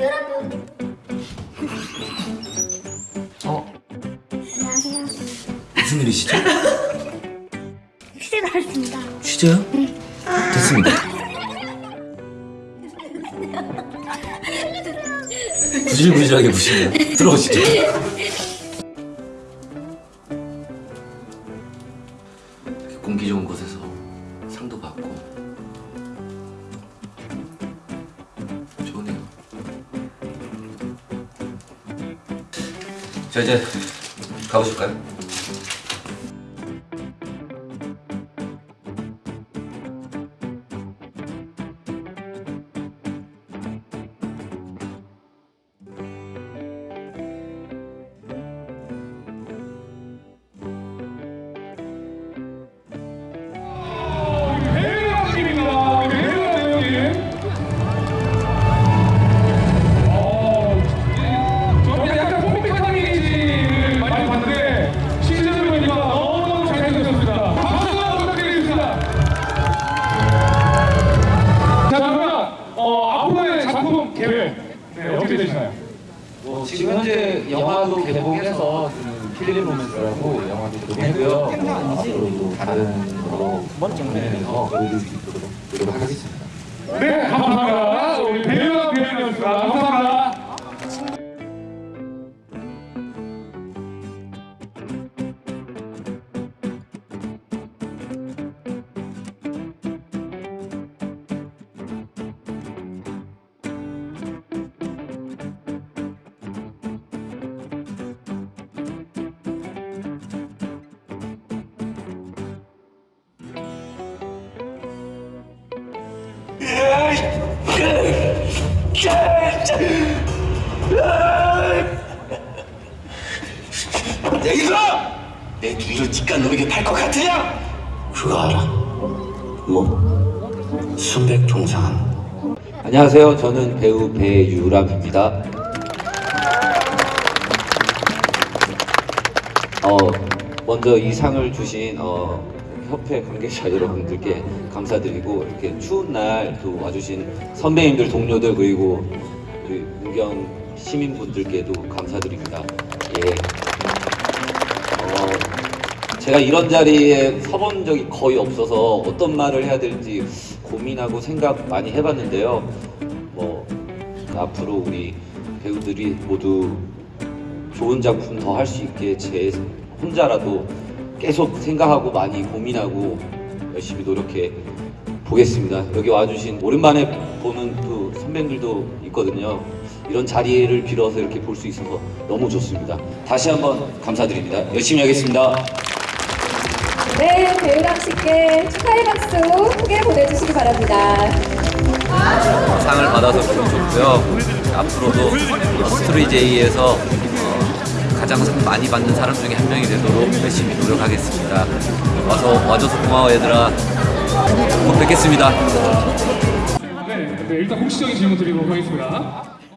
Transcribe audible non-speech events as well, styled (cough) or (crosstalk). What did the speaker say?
여러분 어? 안녕하세요. 무슨 일이시죠? 휴대 나왔습니다. 취재요? 됐습니다. 구질구질하게 보시네요. 들어오시죠. 공기 좋은 곳에서 자 이제 가보실까요? 계획 네, 어떻게 되시나요? 뭐 지금 현재 영화도 개봉해서 그 필름 로맨스라고 영화도 개봉했고요. 앞으로도 다른 거로 정리해서 보여줄 수 있도록 노력하겠습니다. 네, 감사합니다. 야 이들아! 내 뒤를 직간 놈에게 팔것 같으냐? 그거 알아? 뭐? 순백통상 안녕하세요. 저는 배우 배유람입니다. 어, 먼저 이 상을 주신 어, 협회 관계자 (laughs) 여러분들께 감사드리고 이렇게 추운 날 또 와주신 선배님들, 동료들 그리고 우리 문경 시민분들께도 감사드립니다. 예. 어, 제가 이런 자리에 서본 적이 거의 없어서 어떤 말을 해야 될지 고민하고 생각 많이 해봤는데요. 뭐 앞으로 우리 배우들이 모두 좋은 작품 더 할 수 있게 제 혼자라도 계속 생각하고 많이 고민하고 열심히 노력해 보겠습니다. 여기 와주신 오랜만에 보는 또 선배님들도 있거든요. 이런 자리를 빌어서 이렇게 볼 수 있어서 너무 좋습니다. 다시 한번 감사드립니다. 열심히 하겠습니다. 네, 배우람 씨께 축하의 박수 크게 보내주시기 바랍니다. 상을 받아서 너무 좋고요. 앞으로도 스토리제이에서 가장 상 많이 받는 사람 중에 한 명이 되도록 열심히 노력하겠습니다. 와서 와줘서 고마워 얘들아. 곧 뵙겠습니다. 네, 네, 일단 공식적인 질문 드리도록 하겠습니다.